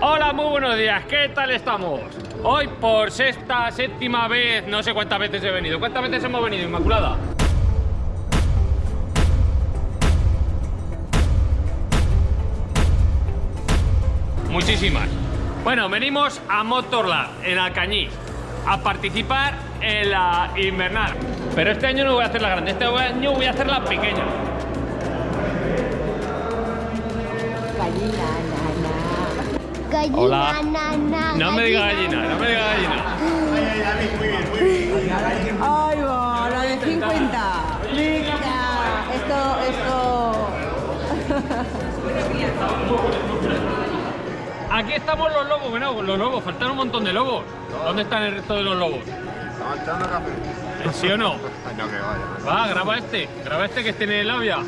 Hola, muy buenos días, ¿qué tal estamos? Hoy por sexta, séptima vez, no sé cuántas veces he venido. ¿Cuántas veces hemos venido, Inmaculada? Muchísimas. Bueno, venimos a Motorland, en Alcañiz, a participar en la invernal. Pero este año no voy a hacer la grande, este año voy a hacer la pequeña. Gallina, Hola. na, na, No me diga gallina, no me diga gallina. Ay, va, la de 50. Mira, esto, esto. Aquí estamos los lobos, bueno, los lobos, faltan un montón de lobos. ¿Dónde están el resto de los lobos? ¿Estaba echando café? ¿Sí o no? Ay, no, que vaya. Va, graba este, graba este que tiene labia.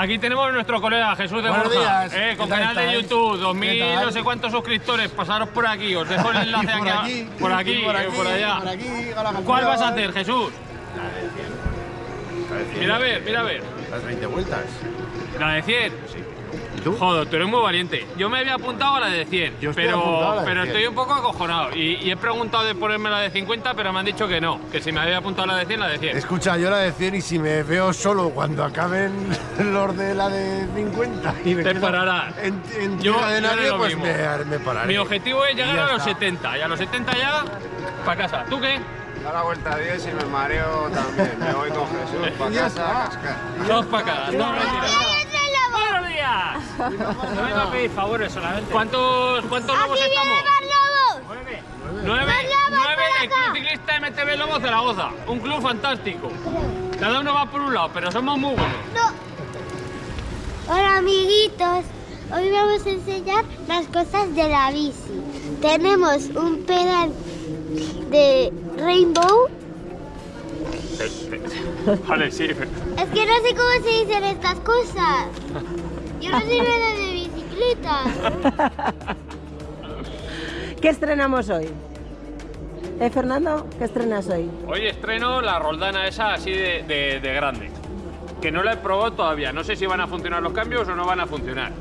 Aquí tenemos a nuestro colega Jesús de Buenos Borja, días. eh, con ¿Qué tal canal de? YouTube, 2000 ¿Qué tal? no sé cuántos suscriptores, pasaros por aquí, os dejo el enlace por aquí, aquí, por aquí, por eh, aquí, por allá. por aquí, hola, ¿Cuál vas a hacer, Jesús? Mira a ver, mira a ver. Las 20 vueltas. La de 100. Sí. ¿Y tú? Joder, tú eres muy valiente. Yo me había apuntado a la de 100, Yo estoy apuntado a pero, la de pero 100. estoy un poco acojonado. Y, y he preguntado de ponerme la de 50, pero me han dicho que no, que si me había apuntado a la de 100, la de 100. Escucha, yo la de 100 y si me veo solo cuando acaben los de la de 50 y me Te quedo pararás. En, en Yo- tierra de nadie, pues me, me pararé. Mi objetivo es llegar a los está. 70 y a los 70 ya para casa. ¿Tú qué? Da la vuelta a 10 y me mareo también. Me voy con Jesús para casa está. a cascar. Dos para cada. No, mentira. ¡Ay, otro lobo! ¡Buenos días! No vengo a pedir favores solamente. ¿Cuántos, cuántos lobos ¡Aquí estamos? vienen los lobos! Nueve. Los Nueve, lobos nueve del. Club Ciclista MTB Lobos Zaragoza. Un club fantástico. Cada uno va por un lado, pero somos muy buenos. No. Hola, amiguitos. Hoy vamos a enseñar las cosas de la bici. Tenemos un pedal de Rainbow. Vale, sí. Es que no sé cómo se dicen estas cosas. Yo no soy nada de bicicleta. ¿Qué estrenamos hoy? ¿Eh, Fernando? ¿Qué estrenas hoy? Hoy estreno la roldana esa así de, de- de grande. Que no la he probado todavía. No sé si van a funcionar los cambios o no van a funcionar.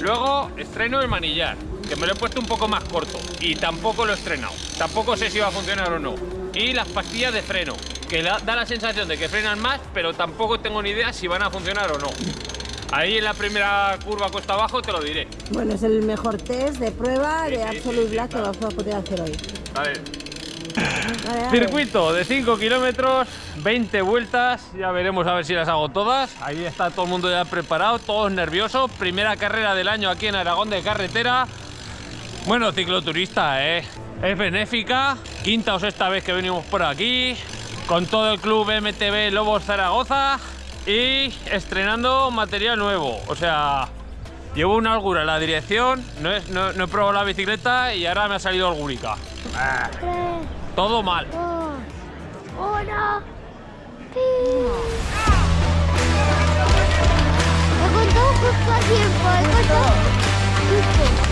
Luego estreno el manillar, que me lo he puesto un poco más corto. Y tampoco lo he estrenado. Tampoco sé si va a funcionar o no. Y las pastillas de freno, que da, la sensación de que frenan más, pero tampoco tengo ni idea si van a funcionar o no. Ahí en la primera curva cuesta abajo te lo diré. Bueno, es el mejor test de prueba Sí, de sí, Absolute sí, Black claro. que vamos a poder hacer hoy. Vale. Vale, vale. Circuito de 5 kilómetros, 20 vueltas, ya veremos a ver si las hago todas. Ahí está todo el mundo ya preparado, todos nerviosos. Primera carrera del año aquí en Aragón de carretera. Bueno, cicloturista, ¿eh? Es benéfica, quinta o sexta vez que venimos por aquí, con todo el club MTB Lobos Zaragoza y estrenando material nuevo. O sea, llevo una holgura en la dirección, no, es- no- no he probado la bicicleta y ahora me ha salido holgúrica. Todo mal. dos, uno. ¡Pi! He contado justo a tiempo. He contado justo.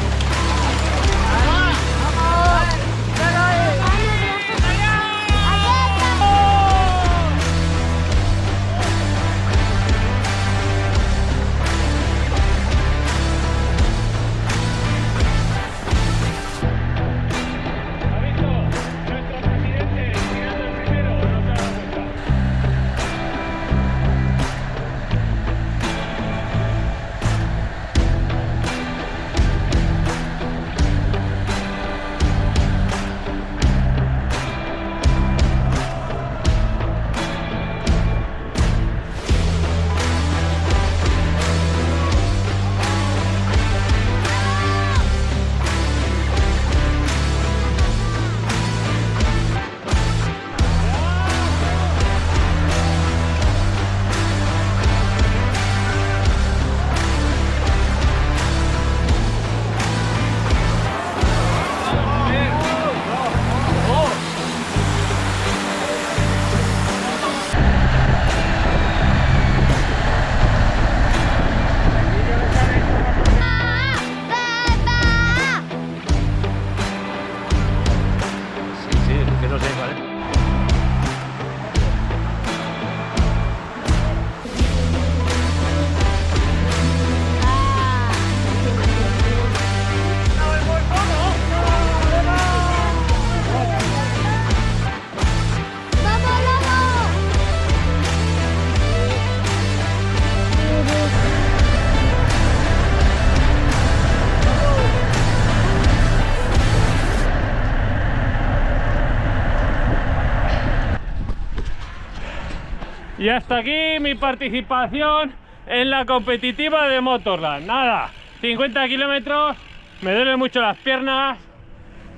Y hasta aquí mi participación en la competitiva de Motorland. Nada, 50 kilómetros, me duelen mucho las piernas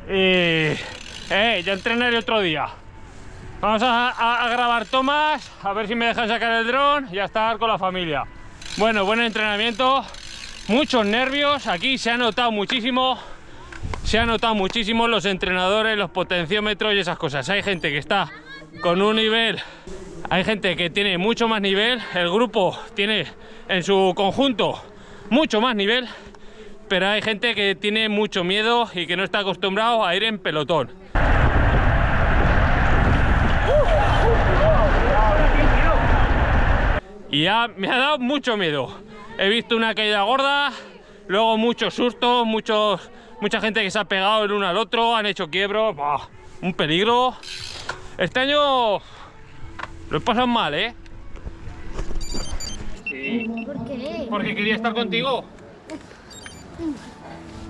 y eh, ya entrenaré otro día. Vamos a, grabar tomas, a ver si me dejan sacar el dron y a estar con la familia. Bueno, buen entrenamiento, muchos nervios, aquí se ha notado muchísimo, se ha notado muchísimo los entrenadores, los potenciómetros y esas cosas. Hay gente que está con un nivel, hay gente que tiene mucho más nivel, el grupo tiene en su conjunto mucho más nivel, pero hay gente que tiene mucho miedo y que no está acostumbrado a ir en pelotón. Y ya me ha dado mucho miedo. He visto una caída gorda, luego muchos sustos, muchos, mucha gente que se ha pegado el uno al otro, han hecho quiebros, un peligro. Este año lo he pasado mal, ¿eh? ¿Por qué? Porque quería estar contigo.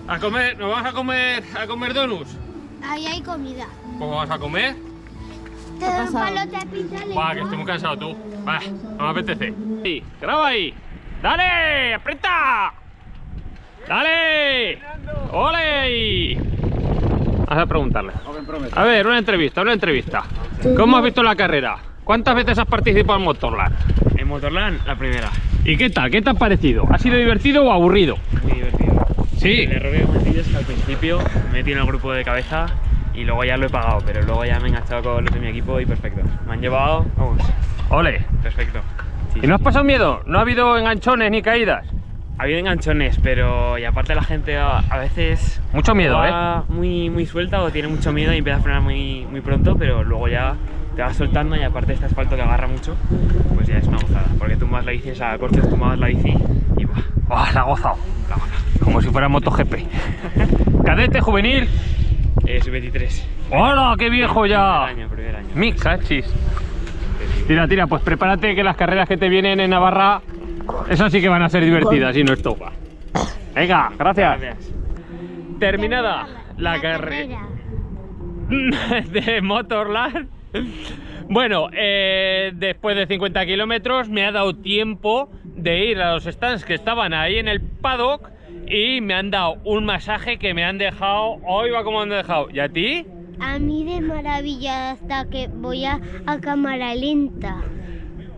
A comer, ¿nos vamos a comer a comer donuts? Ahí hay comida. ¿Cómo vas a comer? Te doy un palo de pizza. Va, que estoy muy cansado tú. Va, no me apetece. Sí, graba ahí. ¡Dale! ¡Aprieta! ¡Dale! ¡Ole! Vas a preguntarle. A ver, una entrevista, una entrevista. ¿Cómo has visto la carrera? ¿Cuántas veces has participado en Motorland? En Motorland, la primera. ¿Y qué tal? ¿Qué te ha parecido? ¿Ha sido divertido o aburrido? Muy divertido. Sí. El error que cometí es que al principio me metí en el grupo de cabeza y luego ya lo he pagado, pero luego ya me he enganchado con los de mi equipo y perfecto. Me han llevado, vamos, Ole. perfecto. Sí, ¿Y no has pasado miedo? ¿No ha habido enganchones ni caídas? Ha habido enganchones, pero y aparte la gente a, a veces Mucho miedo, ¿eh? va muy, muy suelta o tiene mucho miedo y empieza a frenar muy, muy pronto, pero luego ya te vas soltando y aparte este asfalto que agarra mucho, pues ya es una gozada, porque tumbas la bici, o sea, cortes, tumbas la bici y buah, ¡Ah, la ha gozado! La gozado. Como si fuera MotoGP. Cadete juvenil. es 23. ¡Hola, qué viejo ya! Primer año, primer año. Mi cachis. Tira, tira, pues prepárate que las carreras que te vienen en Navarra, esas sí que van a ser divertidas y no esto. Venga, gracias. Gracias. Terminada la carrera de Motorland. Bueno, eh, después de 50 kilómetros me ha dado tiempo de ir a los stands que estaban ahí en el paddock y me han dado un masaje que me han dejado. Hoy va como han dejado. ¿Y a ti? A mí de maravilla hasta que voy a, a cámara lenta.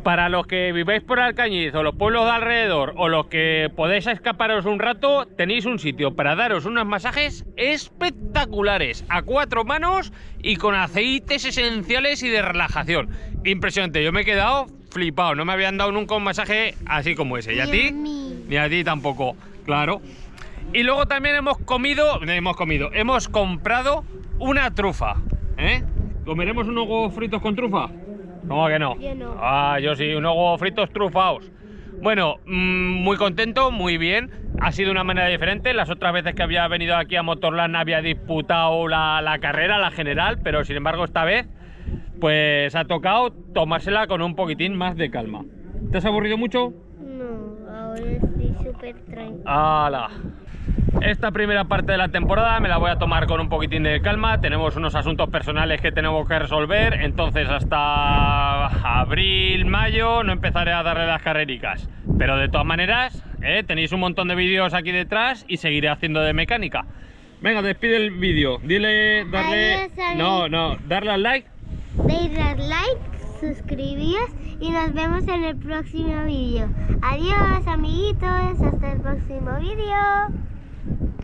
Para los que viváis por Alcañiz o los pueblos de alrededor o los que podéis escaparos un rato, tenéis un sitio para daros unos masajes espectaculares a cuatro manos y con aceites esenciales y de relajación. Impresionante, yo me he quedado flipado, no me habían dado nunca un masaje así como ese. ¿Y a ti? Ni a ti tampoco, claro. Y luego también hemos comido, hemos comido, hemos comprado una trufa. ¿Eh? ¿Comeremos unos huevos fritos con trufa? ¿Cómo que no? Yo no. Ah, yo sí, unos huevos fritos trufados. Bueno, mm, muy contento, muy bien. Ha sido una manera diferente. Las otras veces que había venido aquí a Motorland había disputado la, la carrera, la general, pero sin embargo esta vez pues ha tocado tomársela con un poquitín más de calma. ¿Te has aburrido mucho? No, ahora estoy súper tranquila. ¡Hala! Esta primera parte de la temporada me la voy a tomar con un poquitín de calma. Tenemos unos asuntos personales que tenemos que resolver. Entonces hasta abril, mayo no empezaré a darle las carrericas. Pero de todas maneras, ¿eh? tenéis un montón de vídeos aquí detrás y seguiré haciendo de mecánica. Venga, despide el vídeo. Dile, darle... Adiós. No, no, darle al like. Deis like, suscribíos y nos vemos en el próximo vídeo. Adiós amiguitos, hasta el próximo vídeo.